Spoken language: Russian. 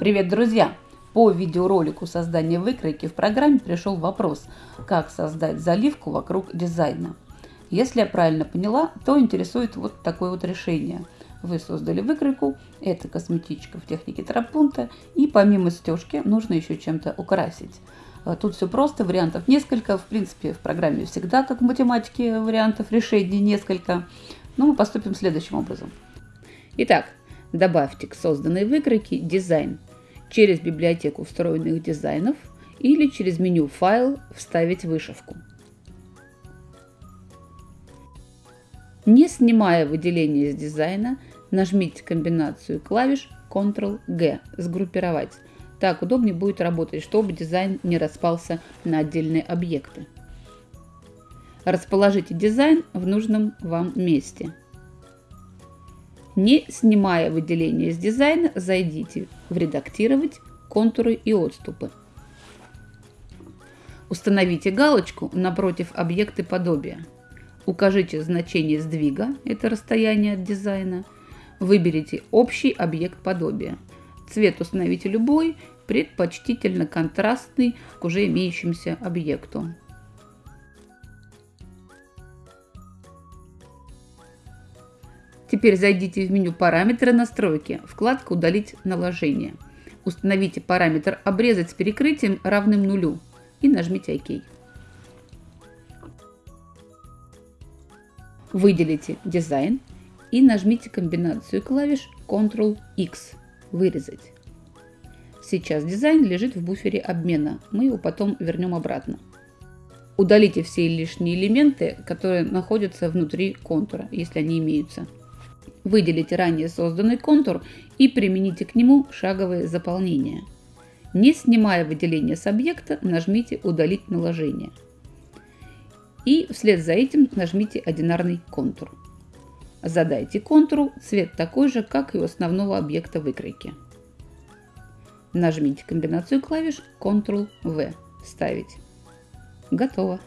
Привет, друзья! По видеоролику создания выкройки в программе пришел вопрос, как создать заливку вокруг дизайна. Если я правильно поняла, то интересует вот такое вот решение. Вы создали выкройку, это косметичка в технике тропунта, и помимо стежки нужно еще чем-то украсить. А тут все просто, вариантов несколько. В принципе, в программе всегда, как в математике, вариантов решений несколько. Но мы поступим следующим образом. Итак, добавьте к созданной выкройке дизайн через библиотеку встроенных дизайнов или через меню «Файл» вставить вышивку. Не снимая выделение из дизайна, нажмите комбинацию клавиш Ctrl-G «Сгруппировать». Так удобнее будет работать, чтобы дизайн не распался на отдельные объекты. Расположите дизайн в нужном вам месте. Не снимая выделение из дизайна, зайдите в «Редактировать», «Контуры и отступы». Установите галочку напротив объекта подобия. Укажите значение сдвига, это расстояние от дизайна. Выберите общий объект подобия. Цвет установите любой, предпочтительно контрастный к уже имеющемуся объекту. Теперь зайдите в меню «Параметры настройки», вкладка «Удалить наложение». Установите параметр «Обрезать с перекрытием равным нулю» и нажмите ОК. Выделите «Дизайн» и нажмите комбинацию клавиш Ctrl-X «Вырезать». Сейчас дизайн лежит в буфере обмена, мы его потом вернем обратно. Удалите все лишние элементы, которые находятся внутри контура, если они имеются. Выделите ранее созданный контур и примените к нему шаговое заполнение. Не снимая выделение с объекта, нажмите «Удалить наложение». И вслед за этим нажмите «Одинарный контур». Задайте контуру цвет такой же, как и у основного объекта выкройки. Нажмите комбинацию клавиш Ctrl-V. Ставить. Готово.